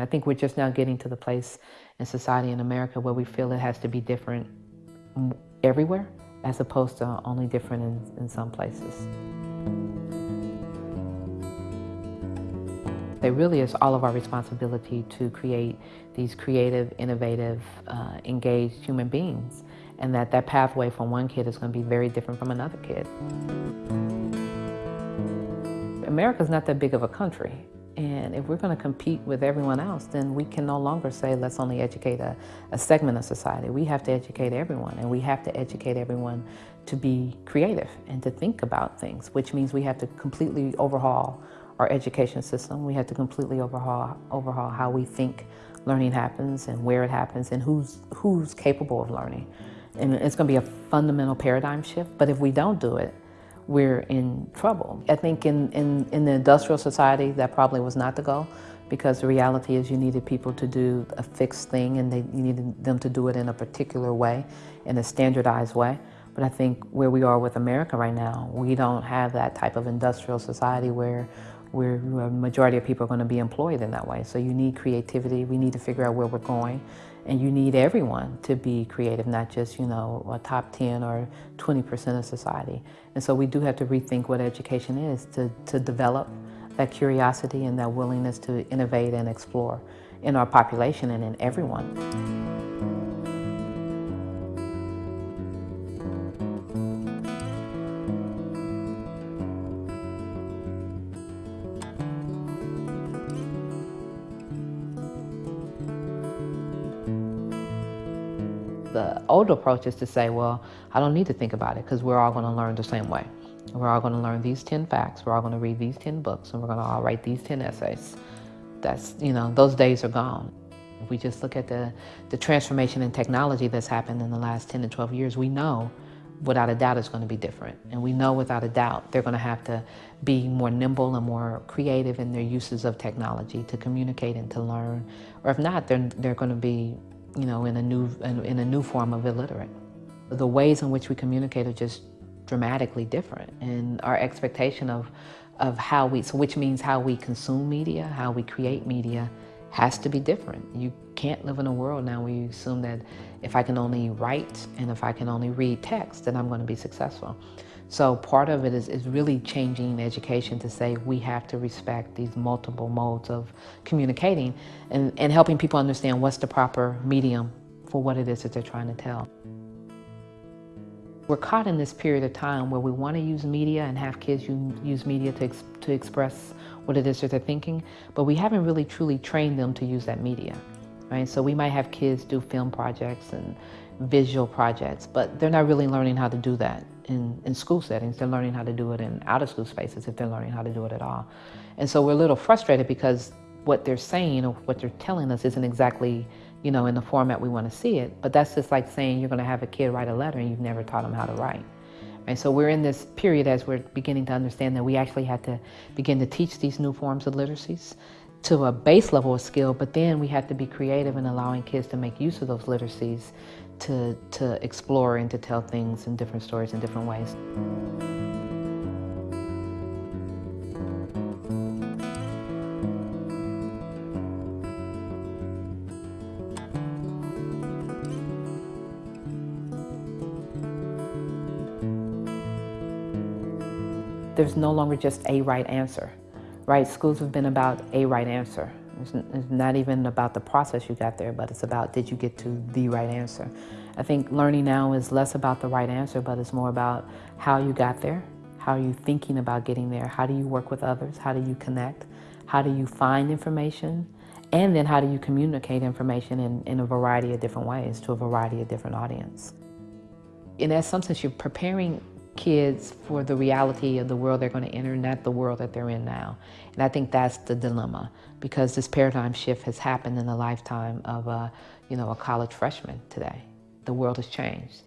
I think we're just now getting to the place in society in America where we feel it has to be different everywhere as opposed to only different in, in some places. It really is all of our responsibility to create these creative, innovative, uh, engaged human beings and that that pathway from one kid is going to be very different from another kid. America's not that big of a country and if we're going to compete with everyone else, then we can no longer say, let's only educate a, a, segment of society. We have to educate everyone, and we have to educate everyone to be creative and to think about things, which means we have to completely overhaul our education system. We have to completely overhaul, overhaul how we think learning happens and where it happens and who's, who's capable of learning. And it's going to be a fundamental paradigm shift, but if we don't do it, we're in trouble. I think in, in, in the industrial society, that probably was not the goal because the reality is you needed people to do a fixed thing and they, you needed them to do it in a particular way, in a standardized way. But I think where we are with America right now, we don't have that type of industrial society where where a majority of people are going to be employed in that way. So you need creativity. We need to figure out where we're going. And you need everyone to be creative, not just, you know, a top 10 or 20% of society. And so we do have to rethink what education is to, to develop that curiosity and that willingness to innovate and explore in our population and in everyone. The old approach is to say, well, I don't need to think about it because we're all going to learn the same way. We're all going to learn these 10 facts. We're all going to read these 10 books and we're going to all write these 10 essays. That's, you know, those days are gone. If we just look at the, the transformation in technology that's happened in the last 10 to 12 years, we know without a doubt it's going to be different. And we know without a doubt they're going to have to be more nimble and more creative in their uses of technology to communicate and to learn. Or if not, they're, they're going to be you know, in a new, in a new form of illiterate. The ways in which we communicate are just dramatically different and our expectation of, of how we, so which means how we consume media, how we create media has to be different. You can't live in a world now where you assume that if I can only write and if I can only read text, then I'm going to be successful. So part of it is, is really changing education to say we have to respect these multiple modes of communicating and, and helping people understand what's the proper medium for what it is that they're trying to tell. We're caught in this period of time where we want to use media and have kids use media to, ex to express what it is that they're thinking, but we haven't really truly trained them to use that media. Right? So we might have kids do film projects and visual projects, but they're not really learning how to do that in, in school settings. They're learning how to do it in out of school spaces if they're learning how to do it at all. And so we're a little frustrated because what they're saying or what they're telling us isn't exactly, you know, in the format we want to see it. But that's just like saying you're going to have a kid write a letter and you've never taught them how to write. And so we're in this period as we're beginning to understand that we actually had to begin to teach these new forms of literacies to a base level of skill, but then we have to be creative in allowing kids to make use of those literacies to, to explore and to tell things in different stories in different ways. There's no longer just a right answer, right? Schools have been about a right answer. It's, it's not even about the process you got there, but it's about did you get to the right answer. I think learning now is less about the right answer, but it's more about how you got there, how are you thinking about getting there, how do you work with others, how do you connect, how do you find information, and then how do you communicate information in, in a variety of different ways to a variety of different audience. In some sense, you're preparing kids for the reality of the world they're going to enter, not the world that they're in now. And I think that's the dilemma because this paradigm shift has happened in the lifetime of a, you know, a college freshman today. The world has changed.